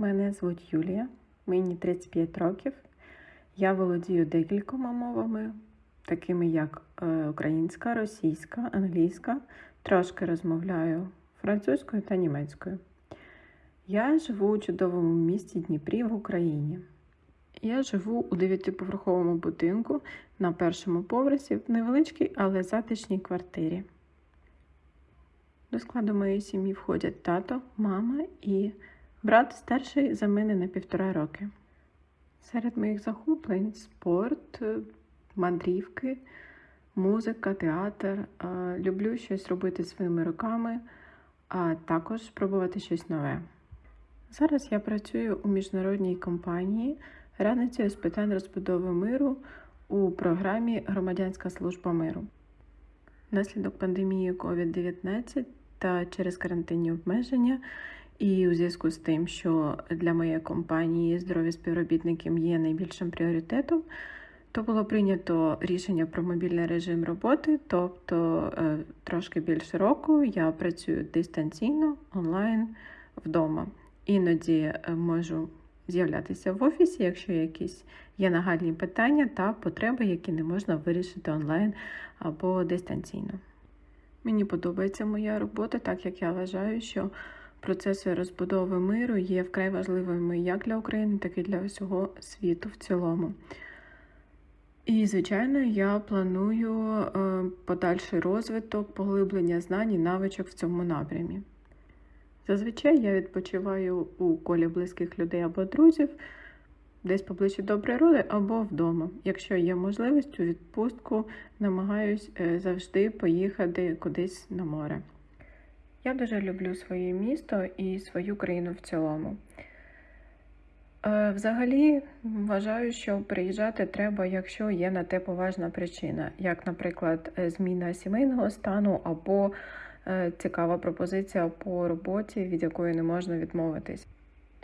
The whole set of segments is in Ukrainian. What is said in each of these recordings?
Мене звуть Юлія, мені 35 років. Я володію декількома мовами, такими як е, українська, російська, англійська, трошки розмовляю французькою та німецькою. Я живу у чудовому місті Дніпрі в Україні. Я живу у дев'ятиповерховому будинку на першому поверсі в невеличкій, але затишній квартирі. До складу моєї сім'ї входять тато, мама і брат старший за мене на півтора роки. Серед моїх захоплень спорт, е, мандрівки, музика, театр. Е, Люблю щось робити своїми руками, а також пробувати щось нове. Зараз я працюю у міжнародній компанії радницею з питань розбудови миру у програмі Громадянська служба миру. Внаслідок пандемії COVID-19 та через карантинні обмеження, і у зв'язку з тим, що для моєї компанії здоров'я співробітників є найбільшим пріоритетом, то було прийнято рішення про мобільний режим роботи, тобто е, трошки більше року я працюю дистанційно онлайн вдома. Іноді е, можу з'являтися в офісі, якщо якісь є нагальні питання та потреби, які не можна вирішити онлайн або дистанційно. Мені подобається моя робота, так як я вважаю, що процеси розбудови миру є вкрай важливими як для України, так і для всього світу в цілому. І, звичайно, я планую е, подальший розвиток, поглиблення знань і навичок в цьому напрямі. Зазвичай я відпочиваю у колі близьких людей або друзів, десь поближче до природи або вдома. Якщо є можливість у відпустку, намагаюсь е, завжди поїхати кудись на море. Я дуже люблю своє місто і свою країну в цілому. Е, Взагалі вважаю, що приїжджати треба, якщо є на те поважна причина, як, наприклад, е, зміна сімейного стану або е, цікава пропозиція по роботі, від якої не можна відмовитись.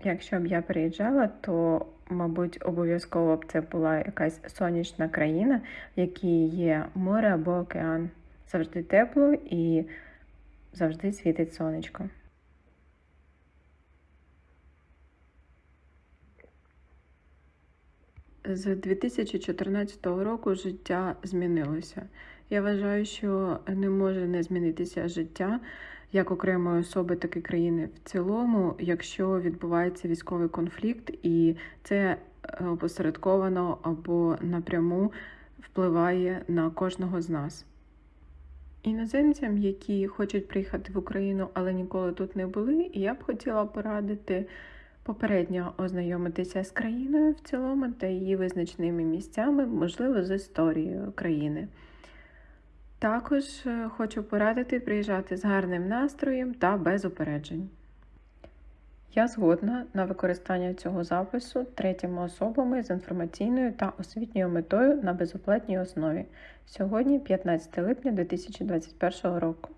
Якщо б я приїжджала, то, мабуть, обов'язково б це була якась сонячна країна, в якій є море або океан. Завжди тепло і завжди світить сонечко. З 2014 року життя змінилося. Я вважаю, що не може не змінитися життя як окремої особи, так і країни в цілому, якщо відбувається військовий конфлікт, і це опосередковано або напряму впливає на кожного з нас. Іноземцям, які хочуть приїхати в Україну, але ніколи тут не були, я б хотіла порадити попередньо ознайомитися з країною в цілому та її визначними місцями, можливо, з історією країни. Також е, хочу порадити приїжджати з гарним настроєм та без упереджень. Я згодна на використання цього запису третіми особами з інформаційною та освітньою метою на безоплатній основі. Сьогодні 15 липня 2021 року.